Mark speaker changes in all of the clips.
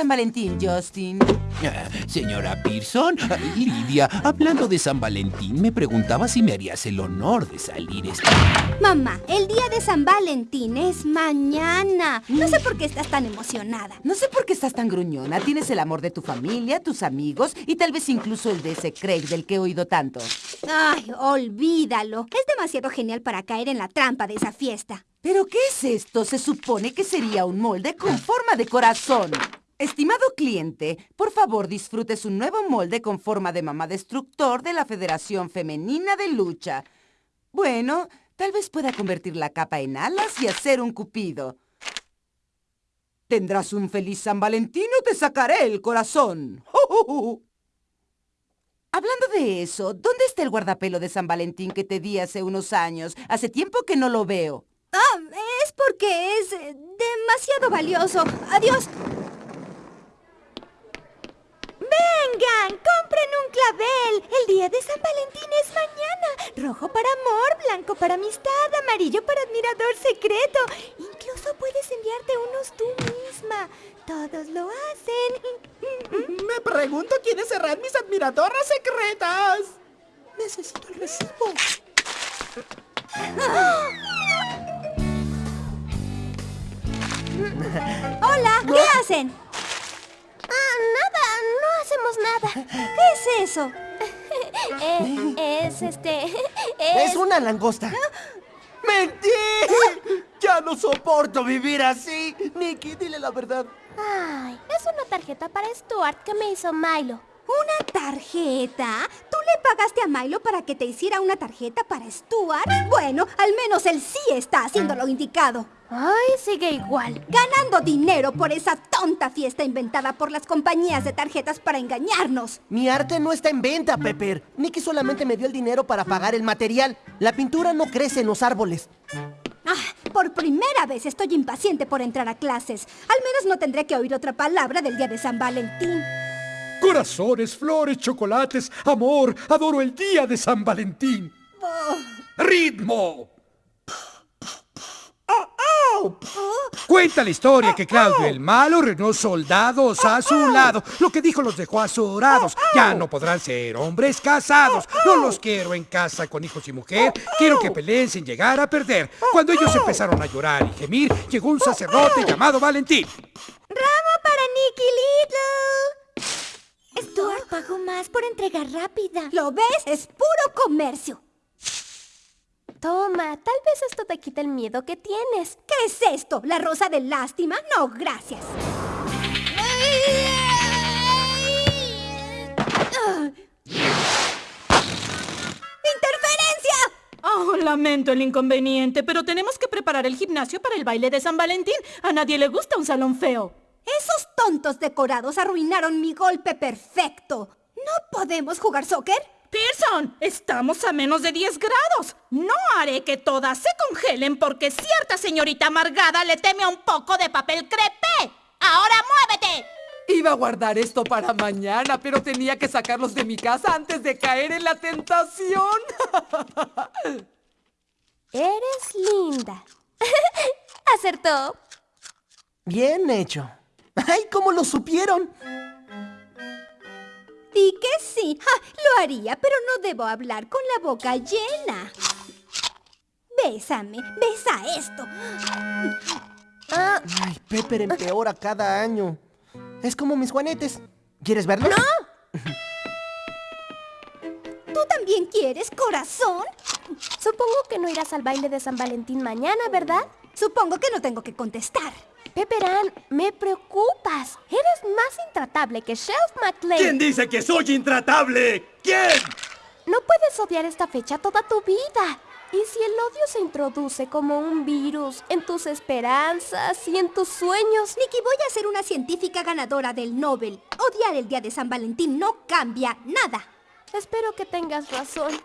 Speaker 1: San Valentín, Justin.
Speaker 2: Ah, señora Pearson, ah, Lidia, hablando de San Valentín, me preguntaba si me harías el honor de salir esta...
Speaker 3: Mamá, el día de San Valentín es mañana. No sé por qué estás tan emocionada.
Speaker 1: No sé por qué estás tan gruñona. Tienes el amor de tu familia, tus amigos y tal vez incluso el de ese Craig del que he oído tanto.
Speaker 3: Ay, olvídalo. Es demasiado genial para caer en la trampa de esa fiesta.
Speaker 1: ¿Pero qué es esto? Se supone que sería un molde con forma de corazón. Estimado cliente, por favor disfrute su nuevo molde con forma de mamá destructor de la Federación Femenina de Lucha. Bueno, tal vez pueda convertir la capa en alas y hacer un cupido. Tendrás un feliz San Valentín o te sacaré el corazón. Hablando de eso, ¿dónde está el guardapelo de San Valentín que te di hace unos años? Hace tiempo que no lo veo.
Speaker 3: Ah, es porque es eh, demasiado valioso. Adiós. Clavel. El día de San Valentín es mañana. Rojo para amor, blanco para amistad, amarillo para admirador secreto. Incluso puedes enviarte unos tú misma. Todos lo hacen.
Speaker 4: Me pregunto quiénes serán mis admiradoras secretas. Necesito el recibo.
Speaker 3: Hola, ¿qué hacen? No nada. ¿Qué es eso?
Speaker 5: Eh, es este...
Speaker 4: Es, una langosta. ¡Mentí! Ya no soporto vivir así. Nicky, dile la verdad.
Speaker 5: Ay, es una tarjeta para Stuart que me hizo Milo.
Speaker 3: ¿Una tarjeta? ¿Tú le pagaste a Milo para que te hiciera una tarjeta para Stuart? Bueno, al menos él sí está haciendo lo indicado.
Speaker 5: Ay, sigue igual.
Speaker 3: Ganando dinero por esa tonta fiesta inventada por las compañías de tarjetas para engañarnos.
Speaker 4: Mi arte no está en venta, Pepper. Nicky solamente me dio el dinero para pagar el material. La pintura no crece en los árboles.
Speaker 3: Ah, por primera vez estoy impaciente por entrar a clases. Al menos no tendré que oír otra palabra del día de San Valentín.
Speaker 6: Corazones, flores, chocolates, amor, adoro el día de San Valentín. ¡Ritmo! Cuenta la historia que Claudio el malo reunió soldados a su lado. Lo que dijo los dejó azorados. Ya no podrán ser hombres casados. No los quiero en casa con hijos y mujer. Quiero que peleen sin llegar a perder. Cuando ellos empezaron a llorar y gemir, llegó un sacerdote llamado Valentín.
Speaker 3: ¡Ramo para Nicky Little! Stuart pagó más por entrega rápida. ¿Lo ves? Es puro comercio.
Speaker 5: Toma, tal vez esto te quite el miedo que tienes.
Speaker 3: ¿Qué es esto? ¿La rosa de lástima? No, gracias. ¡Interferencia!
Speaker 7: Oh, lamento el inconveniente, pero tenemos que preparar el gimnasio para el baile de San Valentín. A nadie le gusta un salón feo.
Speaker 3: Esos tontos decorados arruinaron mi golpe perfecto. ¿No podemos jugar soccer?
Speaker 7: Pearson, estamos a menos de 10 grados. No haré que todas se congelen porque cierta señorita amargada le teme a un poco de papel crepé. ¡Ahora muévete!
Speaker 1: Iba a guardar esto para mañana, pero tenía que sacarlos de mi casa antes de caer en la tentación.
Speaker 5: Eres linda. Acertó.
Speaker 4: Bien hecho. ¡Ay, cómo lo supieron!
Speaker 3: Di que sí. lo haría, pero no debo hablar con la boca llena. Bésame, besa esto.
Speaker 4: Ay, Pepper empeora cada año. Es como mis juanetes. ¿Quieres verlo?
Speaker 3: ¡No! ¿Tú también quieres, corazón?
Speaker 5: Supongo que no irás al baile de San Valentín mañana, ¿verdad?
Speaker 3: Supongo que no tengo que contestar.
Speaker 5: Pepperan, me preocupas. Eres más intratable que Shelf McLean.
Speaker 6: ¿Quién dice que soy intratable? ¿Quién?
Speaker 5: No puedes odiar esta fecha toda tu vida. ¿Y si el odio se introduce como un virus en tus esperanzas y en tus sueños?
Speaker 3: Nikki, voy a ser una científica ganadora del Nobel. Odiar el día de San Valentín no cambia nada.
Speaker 5: Espero que tengas razón.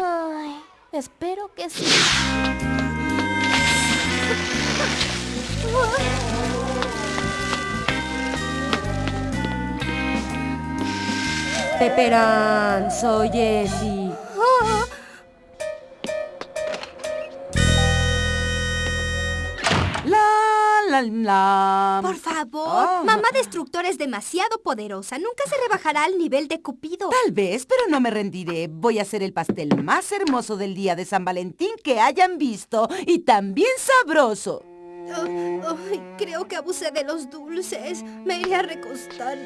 Speaker 5: Ay, espero que sí.
Speaker 8: Peperán, soy Jessie.
Speaker 1: La, la, lam.
Speaker 3: Por favor,
Speaker 1: Ah.
Speaker 3: mamá destructor es demasiado poderosa. Nunca se rebajará al nivel de Cupido.
Speaker 1: Tal vez, pero no me rendiré. Voy a hacer el pastel más hermoso del día de San Valentín que hayan visto y también sabroso.
Speaker 3: Oh, creo que abusé de los dulces. Me iré a recostar.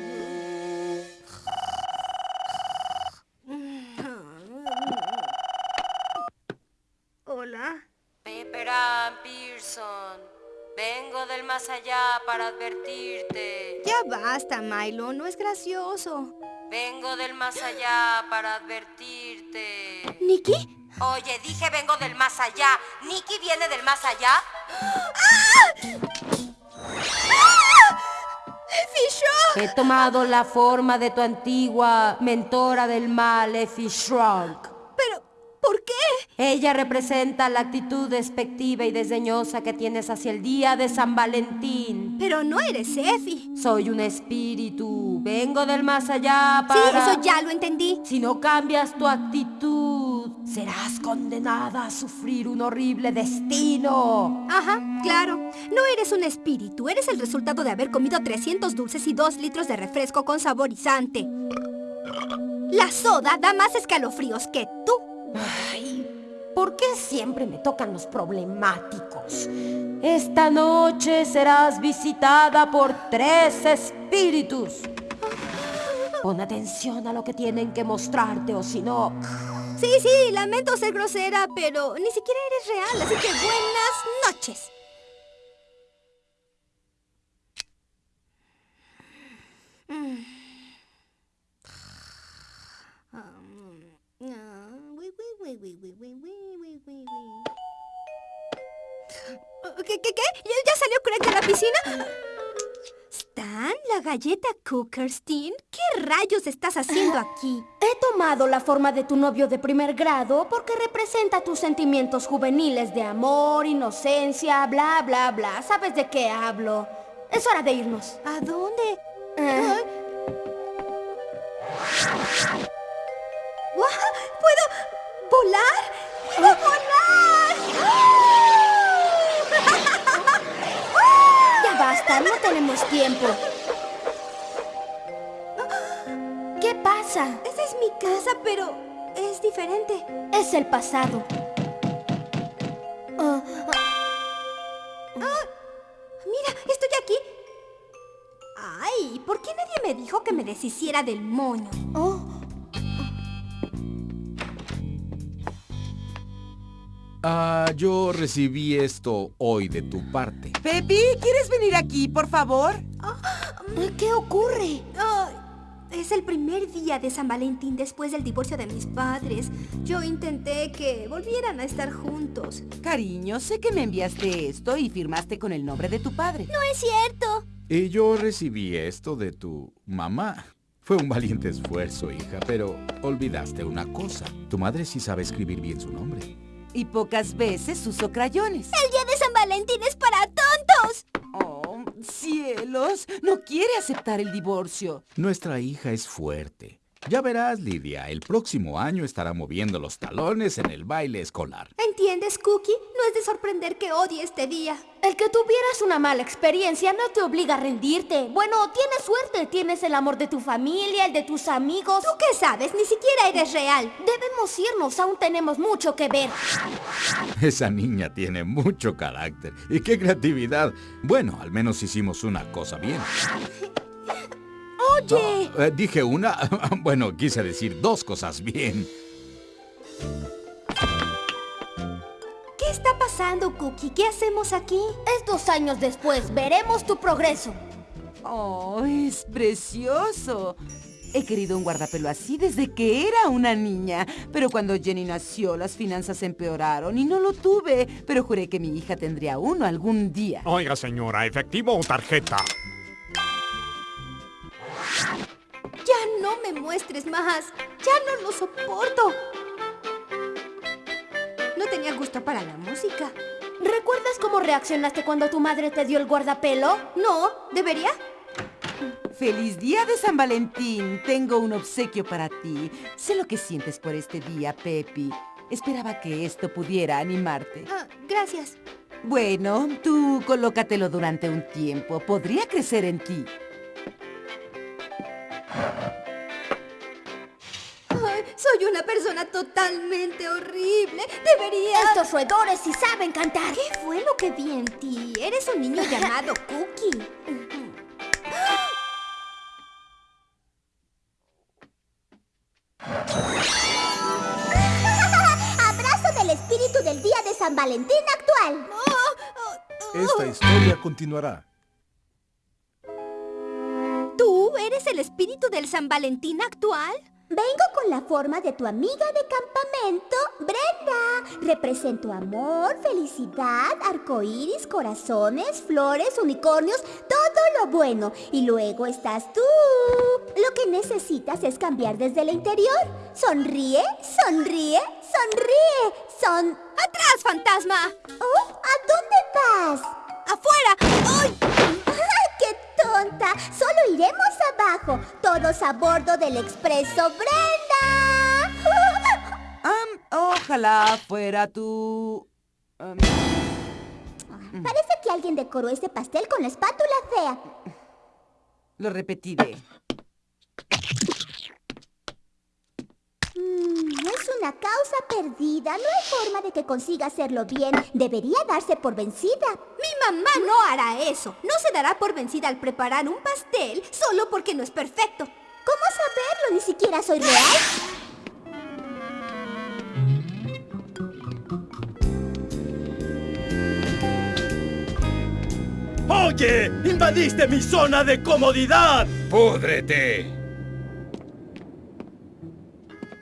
Speaker 3: Hola.
Speaker 8: Pepperan Pearson, vengo del más allá para advertirte.
Speaker 3: Ya basta, Milo. No es gracioso.
Speaker 8: Vengo del más allá para advertirte.
Speaker 3: ¿Nikki?
Speaker 8: Oye, dije vengo del más allá. ¿Nicky viene del más allá?
Speaker 3: ¡Fisho!
Speaker 8: He tomado la forma de tu antigua mentora del mal, Effie Shrunk.
Speaker 3: ¿Pero por qué?
Speaker 8: Ella representa la actitud despectiva y desdeñosa que tienes hacia el día de San Valentín.
Speaker 3: Pero no eres Effie.
Speaker 8: Soy un espíritu. Vengo del más allá
Speaker 3: Sí,
Speaker 8: para...
Speaker 3: eso ya lo entendí.
Speaker 8: Si no cambias tu actitud, serás condenada a sufrir un horrible destino.
Speaker 3: Ajá, claro. No eres un espíritu, eres el resultado de haber comido 300 dulces y 2 litros de refresco con saborizante. La soda da más escalofríos que tú.
Speaker 8: Ay, ¿por qué siempre me tocan los problemáticos? Esta noche serás visitada por tres espíritus. Pon atención a lo que tienen que mostrarte o si no...
Speaker 3: Sí, sí, lamento ser grosera, pero ni siquiera eres real, así que buenas noches. ¿Qué, qué, qué? ¿Ya, salió Craig de la piscina? ¿Stan? ¿La galleta Cookerstein? ¿Qué rayos estás haciendo aquí?
Speaker 5: He tomado la forma de tu novio de primer grado porque representa tus sentimientos juveniles de amor, inocencia, bla, bla, bla. ¿Sabes de qué hablo? Es hora de irnos.
Speaker 3: ¿A dónde?
Speaker 5: Eh.
Speaker 3: ¿Puedo volar? ¡Puedo volar!
Speaker 5: ya basta, no tenemos tiempo. ¿Qué pasa?
Speaker 3: Esa es mi casa, pero es diferente.
Speaker 5: Es el pasado. Ah,
Speaker 3: Mira, estoy aquí. Ay, ¿por qué nadie me dijo que me deshiciera del moño?
Speaker 5: oh,
Speaker 9: Ah, yo recibí esto hoy de tu parte.
Speaker 1: Pepi, ¿quieres venir aquí, por favor?
Speaker 5: ¿Qué ocurre?
Speaker 3: Es el primer día de San Valentín después del divorcio de mis padres. Yo intenté que volvieran a estar juntos.
Speaker 1: Cariño, sé que me enviaste esto y firmaste con el nombre de tu padre.
Speaker 3: No es cierto.
Speaker 9: Y yo recibí esto de tu mamá. Fue un valiente esfuerzo, hija, pero olvidaste una cosa. Tu madre sí sabe escribir bien su nombre.
Speaker 1: Y pocas veces uso crayones.
Speaker 3: El día de San Valentín es para tontos.
Speaker 1: Cielos, no quiere aceptar el divorcio.
Speaker 9: Nuestra hija es fuerte. Ya verás, Lidia, el próximo año estará moviendo los talones en el baile escolar.
Speaker 3: ¿Entiendes, Cookie? No es de sorprender que odie este día.
Speaker 5: El que tuvieras una mala experiencia no te obliga a rendirte. Bueno, tienes suerte, tienes el amor de tu familia, el de tus amigos.
Speaker 3: ¿Tú qué sabes? Ni siquiera eres real.
Speaker 5: Debemos irnos, aún tenemos mucho que ver.
Speaker 9: Esa niña tiene mucho carácter. ¿Y qué creatividad? Bueno, al menos hicimos una cosa bien.
Speaker 3: Oye.
Speaker 9: Eh, dije una, bueno, quise decir dos cosas bien.
Speaker 3: ¿Qué está pasando, Cookie? ¿Qué hacemos aquí?
Speaker 5: Es dos años después, veremos tu progreso.
Speaker 1: Oh, es precioso. He querido un guardapelo así desde que era una niña, pero cuando Jenny nació las finanzas empeoraron y no lo tuve, pero juré que mi hija tendría uno algún día.
Speaker 10: Oiga, señora, ¿efectivo o tarjeta?
Speaker 3: No me muestres más. Ya no lo soporto. No tenía gusto para la música.
Speaker 5: ¿Recuerdas cómo reaccionaste cuando tu madre te dio el guardapelo?
Speaker 3: No, ¿debería?
Speaker 1: ¡Feliz día de San Valentín! Tengo un obsequio para ti. Sé lo que sientes por este día, Pepi. Esperaba que esto pudiera animarte.
Speaker 3: Ah, gracias.
Speaker 1: Bueno, tú colócatelo durante un tiempo. Podría crecer en ti.
Speaker 3: Totalmente horrible. Debería...
Speaker 5: Estos roedores sí saben cantar.
Speaker 3: ¿Qué fue lo que vi en ti? Eres un niño llamado Cookie.
Speaker 11: Abrazo del espíritu del día de San Valentín actual.
Speaker 12: Esta historia continuará.
Speaker 3: ¿Tú eres el espíritu del San Valentín actual?
Speaker 11: Vengo con la forma de tu amiga de campamento, Brenda. Represento amor, felicidad, arcoíris, corazones, flores, unicornios, todo lo bueno. Y luego estás tú. Lo que necesitas es cambiar desde el interior. Sonríe, sonríe, sonríe. Son...
Speaker 3: ¡Atrás, fantasma!
Speaker 11: Oh, ¿a dónde vas?
Speaker 3: ¡Afuera! ¡Ay!
Speaker 11: ¡Qué tonta! Solo iremos abajo, todos a bordo del expreso Brenda.
Speaker 1: Ojalá fuera tu... am,
Speaker 11: Parece que alguien decoró ese pastel con la espátula fea.
Speaker 1: lo repetiré.
Speaker 11: Mm, es una causa perdida. No hay forma de que consiga hacerlo bien. Debería darse por vencida.
Speaker 3: Mi mamá no hará eso. No se dará por vencida al preparar un pastel solo porque no es perfecto.
Speaker 11: ¿Cómo saberlo? Ni siquiera soy real.
Speaker 13: ¡Oye! ¡Invadiste mi zona de comodidad!
Speaker 2: ¡Púdrete!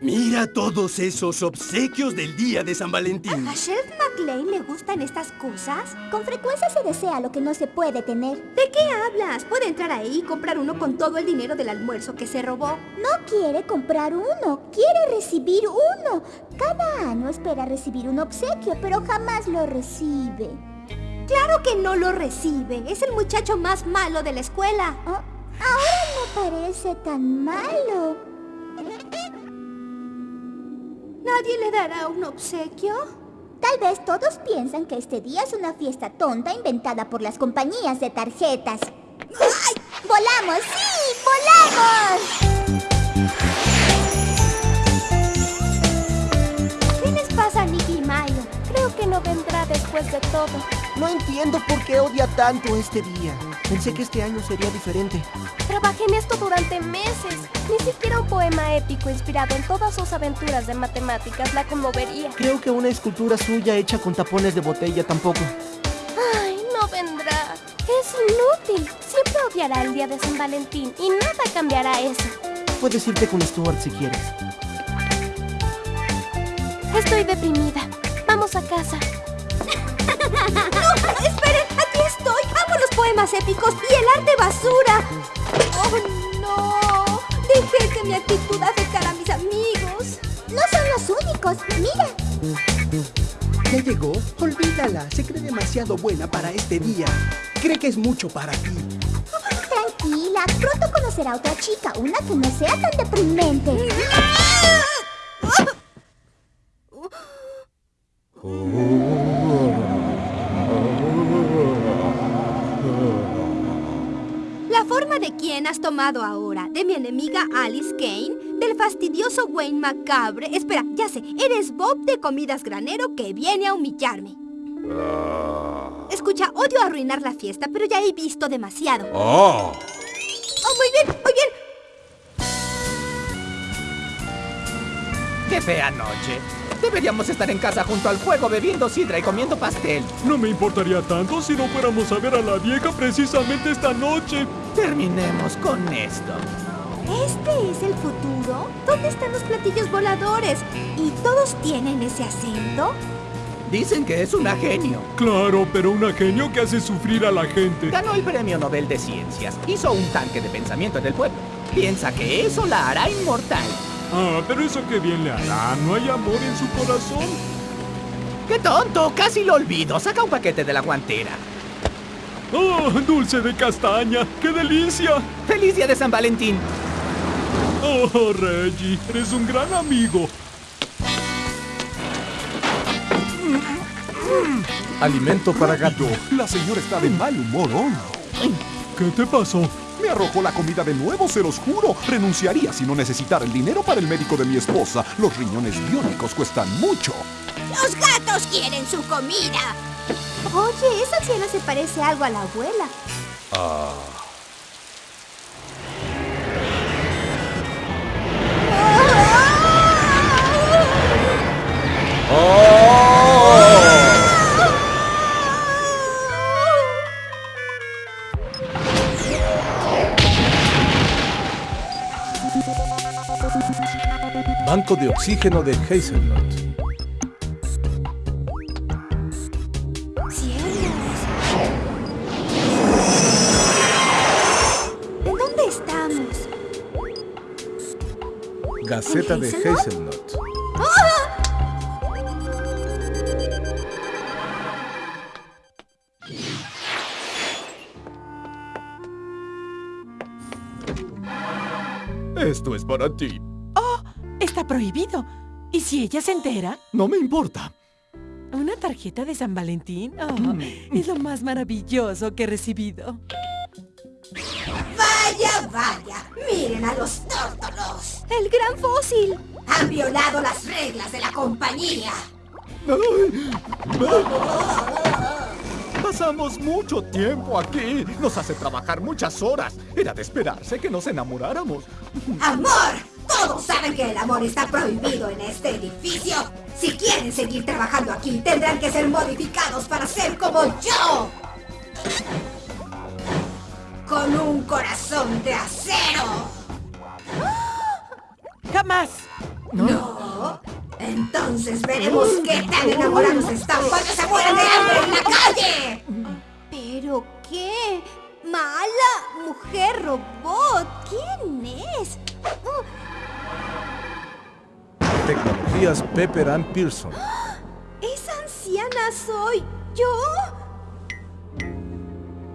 Speaker 13: Mira todos esos obsequios del día de San Valentín.
Speaker 3: ¿A Sheriff McLean le gustan estas cosas?
Speaker 11: Con frecuencia se desea lo que no se puede tener.
Speaker 3: ¿De qué hablas? Puede entrar ahí y comprar uno con todo el dinero del almuerzo que se robó.
Speaker 11: No quiere comprar uno, quiere recibir uno. Cada año espera recibir un obsequio, pero jamás lo recibe.
Speaker 3: Claro que no lo recibe. Es el muchacho más malo de la escuela.
Speaker 11: Oh, ahora no parece tan malo.
Speaker 3: ¿Nadie le dará un obsequio?
Speaker 11: Tal vez todos piensan que este día es una fiesta tonta inventada por las compañías de tarjetas. ¡Ay! ¡Volamos! ¡Sí! ¡Volamos!
Speaker 8: Después de todo.
Speaker 4: No entiendo por qué odia tanto este día. Pensé que este año sería diferente.
Speaker 8: Trabajé en esto durante meses. Ni siquiera un poema épico inspirado en todas sus aventuras de matemáticas la conmovería.
Speaker 4: Creo que una escultura suya hecha con tapones de botella tampoco.
Speaker 8: Ay, no vendrá. Es inútil. Siempre odiará el día de San Valentín y nada cambiará eso.
Speaker 4: Puedes irte con Stuart si quieres.
Speaker 8: Estoy deprimida. Vamos a casa.
Speaker 3: ¡No! ¡Esperen! ¡Aquí estoy! ¡Amo los poemas épicos y el arte basura! ¡Oh, no! Dejé que mi actitud afectara a mis amigos.
Speaker 11: No son los únicos. Mira.
Speaker 14: ¿Ya llegó? Olvídala. Se cree demasiado buena para este día. Cree que es mucho para ti.
Speaker 11: Tranquila. Pronto conocerá a otra chica. Una que no sea tan deprimente.
Speaker 3: La has tomado ahora, de mi enemiga Alice Kane, del fastidioso Wayne Macabre. Espera, ya sé, eres Bob de Comidas Granero que viene a humillarme. Escucha, odio arruinar la fiesta, pero ya he visto demasiado.
Speaker 2: ¡Oh!
Speaker 3: Oh, muy bien, muy bien.
Speaker 15: ¡Qué fea noche! Deberíamos estar en casa junto al fuego bebiendo sidra y comiendo pastel.
Speaker 10: No me importaría tanto si no fuéramos a ver a la vieja precisamente esta noche.
Speaker 15: Terminemos con esto.
Speaker 3: ¿Este es el futuro? ¿Dónde están los platillos voladores? ¿Y todos tienen ese acento?
Speaker 15: Dicen que es una genio.
Speaker 10: Claro, pero una genio que hace sufrir a la gente.
Speaker 15: Ganó el premio Nobel de Ciencias. Hizo un tanque de pensamiento en el pueblo. Piensa que eso la hará inmortal.
Speaker 10: Ah, pero eso que bien le hará. No hay amor en su corazón.
Speaker 15: ¡Qué tonto! Casi lo olvido. Saca un paquete de la guantera.
Speaker 10: ¡Oh, dulce de castaña! ¡Qué delicia!
Speaker 15: ¡Feliz día de San Valentín!
Speaker 10: Oh, Reggie, eres un gran amigo.
Speaker 2: Alimento para gato.
Speaker 16: La señora está de mal humor hoy.
Speaker 17: ¿Qué te pasó?
Speaker 16: Me arrojó la comida de nuevo, se los juro. Renunciaría si no necesitara el dinero para el médico de mi esposa. Los riñones biónicos cuestan mucho.
Speaker 3: Los gatos quieren su comida. Oye, esa anciana se parece algo a la abuela.
Speaker 2: Banco de oxígeno de Hazelnut. Gaceta de
Speaker 3: Hazelnut? ¡Ah!
Speaker 17: Esto es para ti.
Speaker 18: ¡Oh! Está prohibido. ¿Y si ella se entera?
Speaker 17: No me importa.
Speaker 18: ¿Una tarjeta de San Valentín? Oh, Es lo más maravilloso que he recibido.
Speaker 19: Vaya, vaya. Miren a los tórtolos.
Speaker 3: El gran fósil.
Speaker 19: Han violado las reglas de la compañía.
Speaker 20: Pasamos mucho tiempo aquí. Nos hace trabajar muchas horas. Era de esperarse que nos enamoráramos.
Speaker 19: Amor. Todos saben que el amor está prohibido en este edificio. Si quieren seguir trabajando aquí, tendrán que ser modificados para ser como yo. Con un corazón de acero.
Speaker 18: ¡Jamás!
Speaker 19: No. Entonces veremos qué tan enamorados están cuando se mueran de hambre en la calle.
Speaker 3: ¿Pero qué? ¿Mala? ¿Mujer robot? ¿Quién es?
Speaker 2: Tecnologías Pepper and Pearson.
Speaker 3: ¡Esa anciana soy yo!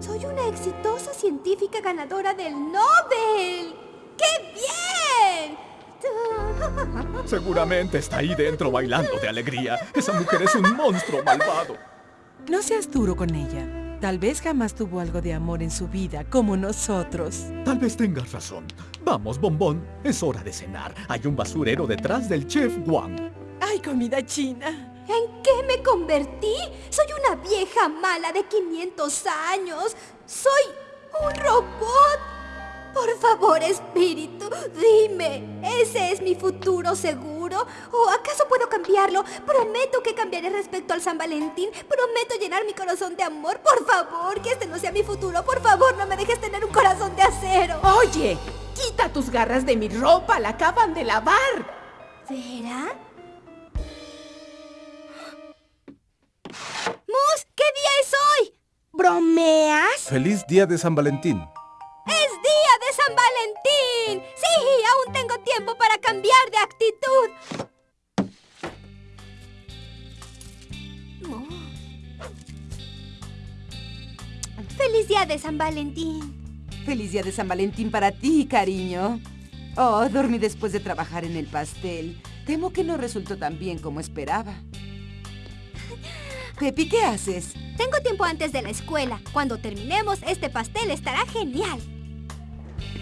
Speaker 3: Soy una exitosa científica ganadora del Nobel. ¡Qué bien!
Speaker 20: Seguramente está ahí dentro bailando de alegría. Esa mujer es un monstruo malvado.
Speaker 18: No seas duro con ella. Tal vez jamás tuvo algo de amor en su vida, como nosotros.
Speaker 20: Tal vez tengas razón. Vamos, bombón. Es hora de cenar. Hay un basurero detrás del chef Wang.
Speaker 18: ¡Ay, comida china!
Speaker 3: ¿En qué me convertí? Soy una vieja mala de 500 años. Soy un robot. Por favor, espíritu, dime, ¿ese es mi futuro seguro? ¿O acaso puedo cambiarlo? Prometo que cambiaré respecto al San Valentín. Prometo llenar mi corazón de amor. Por favor, que este no sea mi futuro. Por favor, no me dejes tener un corazón de acero.
Speaker 21: Oye, quita tus garras de mi ropa, la acaban de lavar.
Speaker 3: ¿Vera? ¡Mus! ¿Qué día es hoy? ¿Bromeas?
Speaker 2: Feliz Día de San Valentín.
Speaker 3: ¡Es día de San Valentín! Sí, aún tengo tiempo para cambiar de actitud. Oh. ¡Feliz día de San Valentín!
Speaker 1: Feliz día de San Valentín para ti, cariño. Oh, dormí después de trabajar en el pastel. Temo que no resultó tan bien como esperaba. Pepi, ¿qué haces?
Speaker 3: Tengo tiempo antes de la escuela. Cuando terminemos, este pastel estará genial.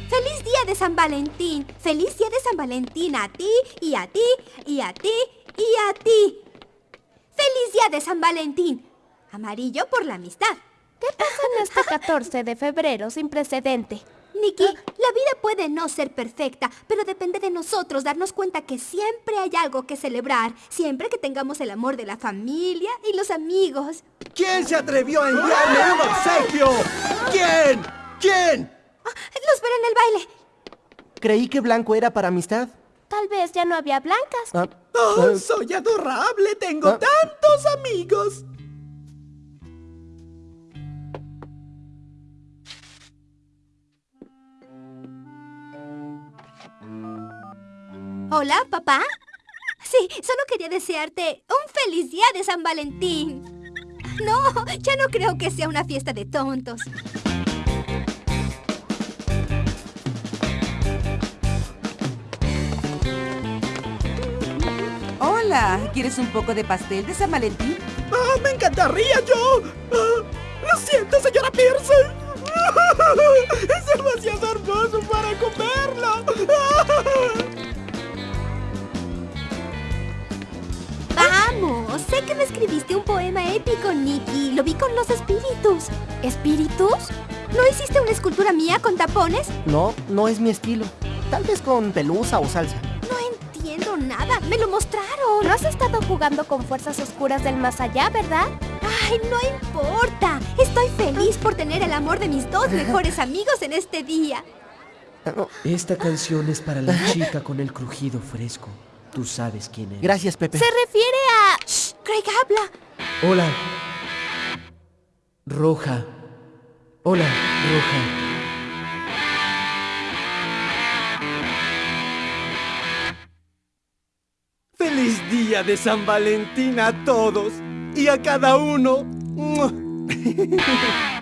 Speaker 3: ¡Feliz día de San Valentín! ¡Feliz día de San Valentín a ti, y a ti, y a ti, y a ti! ¡Feliz día de San Valentín! Amarillo por la amistad.
Speaker 5: ¿Qué pasa en este 14 de febrero sin precedente?
Speaker 3: Nikki, la vida puede no ser perfecta, pero depende de nosotros darnos cuenta que siempre hay algo que celebrar, siempre que tengamos el amor de la familia y los amigos.
Speaker 14: ¿Quién se atrevió a enviarme un obsequio? ¿Quién? ¿Quién?
Speaker 3: Los veré en el baile.
Speaker 4: Creí que blanco era para amistad.
Speaker 5: Tal vez ya no había blancas.
Speaker 4: Ah,
Speaker 22: ¡Oh,
Speaker 4: eh,
Speaker 22: soy adorable! ¡Tengo
Speaker 4: Ah.
Speaker 22: tantos amigos!
Speaker 3: Hola, papá. Sí, solo quería desearte un feliz día de San Valentín. No, ya no creo que sea una fiesta de tontos.
Speaker 1: Hola, ¿quieres un poco de pastel de San Valentín?
Speaker 14: ¡Ah, me encantaría yo! Ah, lo siento, señora Pearson. Es demasiado hermoso para comerlo.
Speaker 3: Vamos, sé que me escribiste un poema épico, Nicky. Lo vi con los espíritus. ¿Espíritus? ¿No hiciste una escultura mía con tapones?
Speaker 4: No, no es mi estilo. Tal vez con pelusa o salsa.
Speaker 3: Nada. Me lo mostraron.
Speaker 5: No has estado jugando con fuerzas oscuras del más allá, ¿verdad?
Speaker 3: Ay, no importa. Estoy feliz por tener el amor de mis dos mejores amigos en este día.
Speaker 23: Esta canción es para la chica con el crujido fresco. Tú sabes quién es.
Speaker 4: Gracias, Pepe.
Speaker 3: Se refiere a... Shh, Craig habla.
Speaker 23: Hola. Roja. Hola, Roja.
Speaker 14: De San Valentín a todos! Y a cada uno.